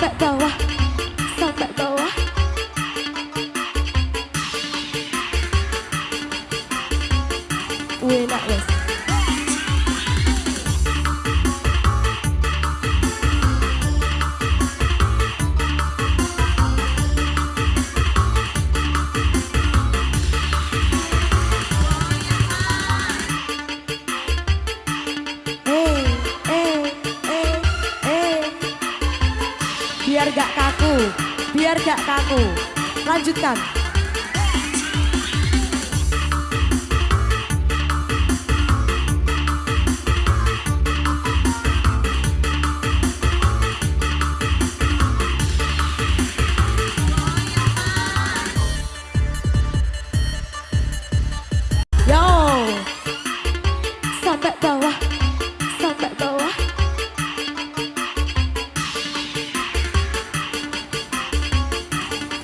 sampai bawah. Sampai bawah. We're not Biar gak kaku, biar gak kaku. Lanjutkan.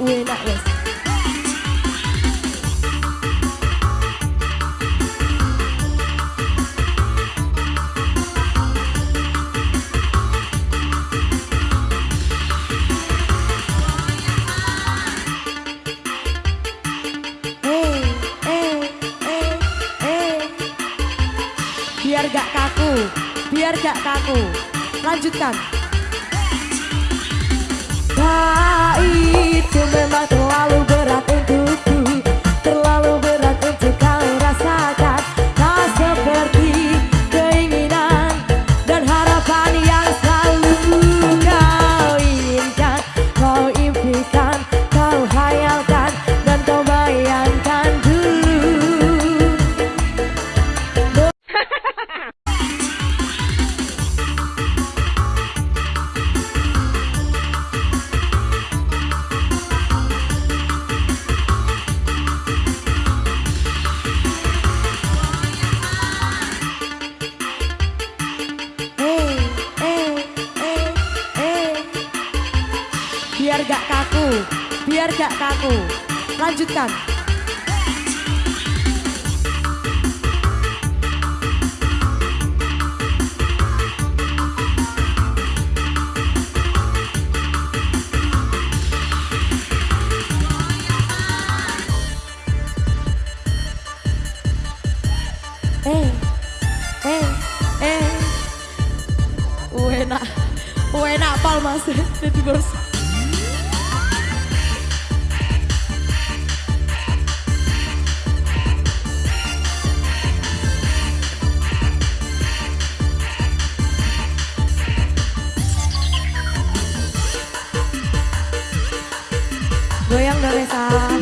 Biar gak kaku, biar gak kaku. Lanjutkan. Itu memang terlalu berat untukku Biar gak kaku, biar gak kaku. Lanjutkan. Eh, eh, eh. Wena, wena pal mas, jadi bos. Goyang dong Resa.